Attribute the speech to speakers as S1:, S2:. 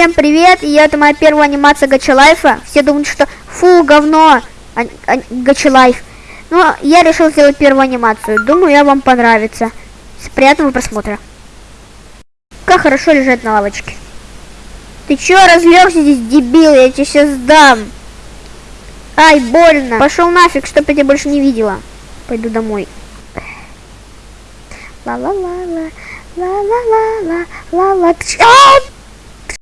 S1: Всем привет, и это моя первая анимация Gacha Life а. Все думают, что фу, говно, а, а, Life. Но я решил сделать первую анимацию. Думаю, я вам понравится. Приятного просмотра. Как хорошо лежать на лавочке. Ты чё разлегся здесь, дебил? Я тебе сейчас дам. Ай, больно. Пошел нафиг, чтоб я тебя больше не видела. Пойду домой. Ла-ла-ла-ла, ла-ла-ла-ла, ла-ла.